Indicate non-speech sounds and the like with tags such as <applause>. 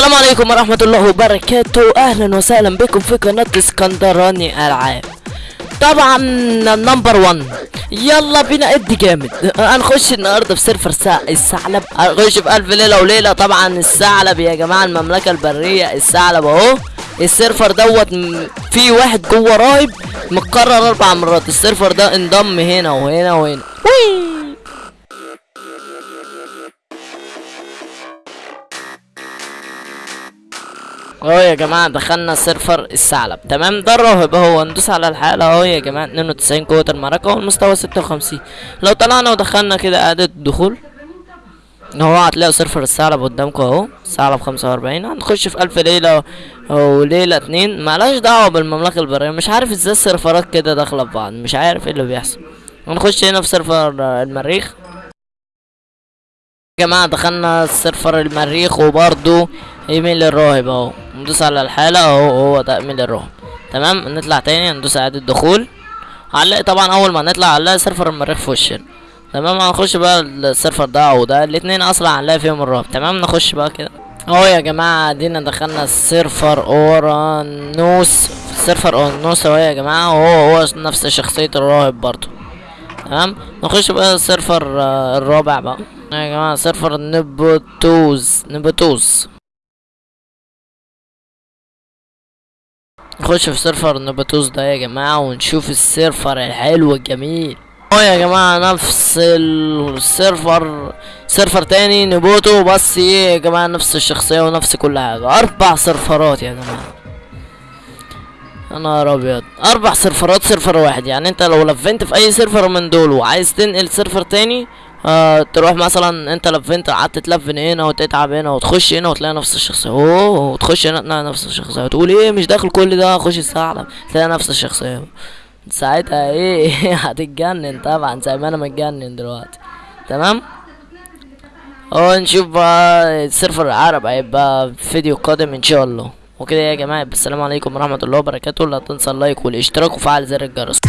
السلام عليكم ورحمة الله وبركاته. أهلا وسهلا بكم في قناة اسكندراني ألعاب طبعا number 1 يلا بينا ادي جامد. هنخش النهارده في server. الثعلب. هنخش في ألف ليلة وليلة. طبعا الثعلب يا جماعة المملكة البرية الثعلب أهو. ال server دوت في واحد جوه راهب متكرر أربع مرات. ال server ده انضم هنا وهنا وهنا. وي! اهو يا جماعة دخلنا server الثعلب. تمام؟ ده الراهب أهو ندوس على الحالة أهو يا جماعة 92 قوة المعركة والمستوى 56 لو طلعنا ودخلنا كده اعادة الدخول اهو هتلاقوا server الثعلب قدامكم أهو الثعلب 45 هنخش في ألف ليلة وليلة اتنين. مالهاش دعوة بالمملكة البرية مش عارف إزاي السيرفرات كده داخلة في بعض مش عارف إيه اللي بيحصل. هنخش هنا في server المريخ. جماعة دخلنا server المريخ وبرضو إيميل الراهب أهو. ندوس على الحالة أهو هو ده إيميل الراهب. تمام؟ نطلع تاني ندوس إعادة دخول. هنلاقي طبعا أول ما نطلع هنلاقي server المريخ في وشنا. تمام؟ هنخش بقى ال server ده وده الاتنين أصلا هنلاقي فيهم الراهب. تمام؟ نخش بقى كده. أهو يا جماعة ادينا دخلنا ال server اورانوس ال server اورانوس أهو يا جماعة هو هو نفس شخصية الراهب برضو. تمام؟ نخش بقى ال server آه، الرابع بقى. يا جماعة server نبوتوز نبوتوز نخش في server نباتوز ده يا جماعة ونشوف ال server الحلو الجميل. آه يا جماعة نفس ال server. server تاني نبوتو بس إيه يا جماعة نفس الشخصية ونفس كل حاجة. أربع سيرفرات يا جماعة. يا نهار أبيض. أربع سيرفرات server واحد. يعني أنت لو لفلت في أي server من دول وعايز تنقل server تاني آه تروح مثلا أنت لفلت قعدت تلفل هنا وتتعب هنا وتخش هنا وتلاقي نفس الشخصية. أوه وتخش هنا تلاقي نفس الشخصية. وتقول إيه مش داخل كل ده اخش الثعلب تلاقي نفس الشخصية. ساعتها إيه؟ <laughs> هتتجنن طبعا زي ما أنا متجنن دلوقتي. تمام؟ آه نشوف بقى ال server العرب هيبقى في فيديو قادم إن شاء الله. وكده يا جماعة السلام عليكم ورحمة الله وبركاته. لا تنسى اللايك والاشتراك وفعل زر الجرس.